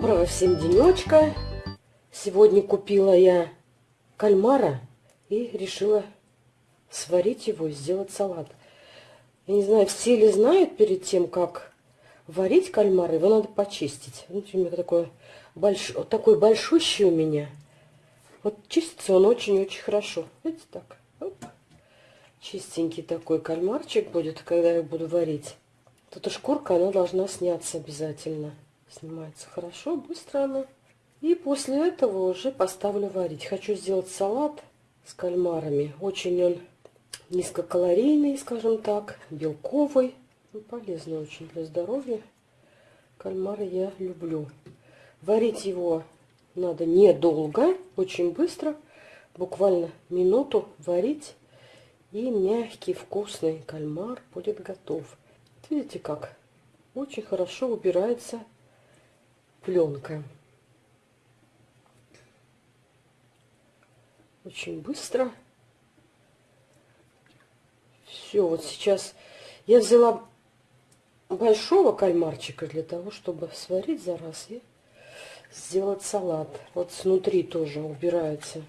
Доброго всем денечка. Сегодня купила я кальмара и решила сварить его и сделать салат. Я не знаю, все ли знают перед тем, как варить кальмар, его надо почистить. Вот у меня такой, больш... такой большущий у меня. Вот чистится он очень-очень хорошо. Видите, так. Оп. Чистенький такой кальмарчик будет, когда я буду варить. Тут и шкурка, она должна сняться обязательно. Снимается хорошо, быстро она. И после этого уже поставлю варить. Хочу сделать салат с кальмарами. Очень он низкокалорийный, скажем так, белковый. Ну, полезный очень для здоровья. Кальмары я люблю. Варить его надо недолго, очень быстро. Буквально минуту варить. И мягкий, вкусный кальмар будет готов. Видите как? Очень хорошо убирается пленка. Очень быстро. Все, вот сейчас я взяла большого кальмарчика для того, чтобы сварить за раз и сделать салат. Вот снутри тоже убираются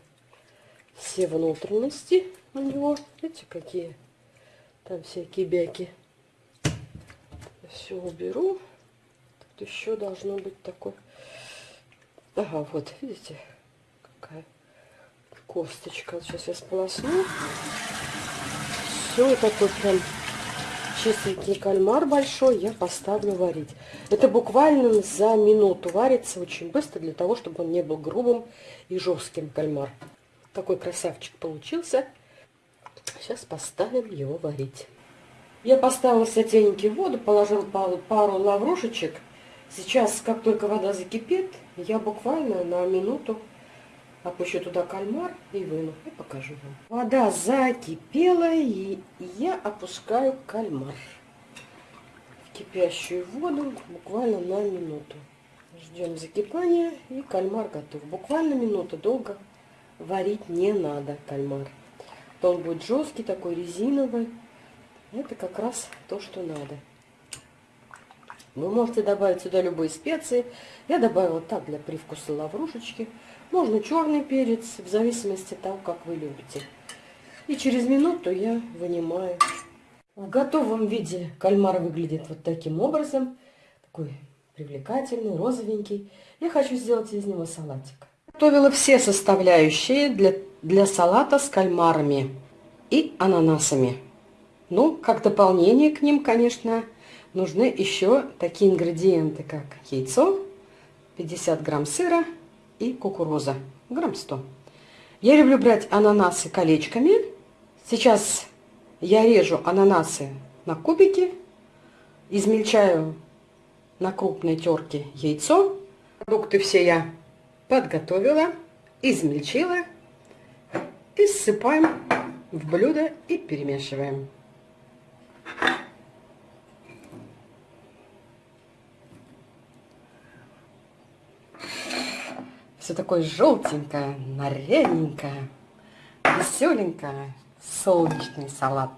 все внутренности у него. Видите, какие там всякие бяки. Все уберу еще должно быть такой... Ага, вот, видите, какая косточка. Сейчас я сполосну. Все, такой прям чистенький кальмар большой я поставлю варить. Это буквально за минуту варится очень быстро, для того, чтобы он не был грубым и жестким кальмар. Такой красавчик получился. Сейчас поставим его варить. Я поставила в воду, положил пару лаврушечек Сейчас, как только вода закипит, я буквально на минуту опущу туда кальмар и выну. И покажу вам. Вода закипела, и я опускаю кальмар в кипящую воду буквально на минуту. Ждем закипания, и кальмар готов. Буквально минуту, долго варить не надо кальмар. То он будет жесткий, такой резиновый. Это как раз то, что надо. Вы можете добавить сюда любые специи. Я добавила так для привкуса лаврушечки. Можно черный перец, в зависимости от того, как вы любите. И через минуту я вынимаю. В готовом виде кальмар выглядит вот таким образом. Такой привлекательный, розовенький. Я хочу сделать из него салатик. Готовила все составляющие для, для салата с кальмарами и ананасами. Ну, как дополнение к ним, конечно, нужны еще такие ингредиенты, как яйцо, 50 грамм сыра и кукуруза, грамм 100. Я люблю брать ананасы колечками. Сейчас я режу ананасы на кубики, измельчаю на крупной терке яйцо. Продукты все я подготовила, измельчила и ссыпаем в блюдо и перемешиваем. Все такое желтенькое, нарядненькое, веселенькое. Солнечный салат.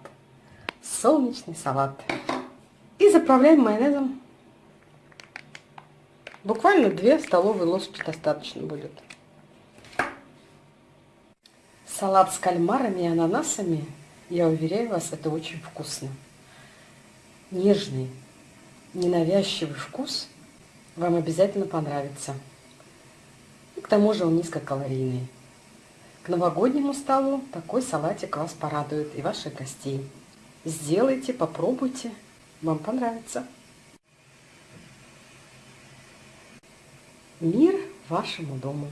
Солнечный салат. И заправляем майонезом. Буквально 2 столовые ложки достаточно будет. Салат с кальмарами и ананасами, я уверяю вас, это очень вкусно. Нежный, ненавязчивый вкус вам обязательно понравится. К тому же он низкокалорийный. К новогоднему столу такой салатик вас порадует и ваших гостей. Сделайте, попробуйте, вам понравится. Мир вашему дому!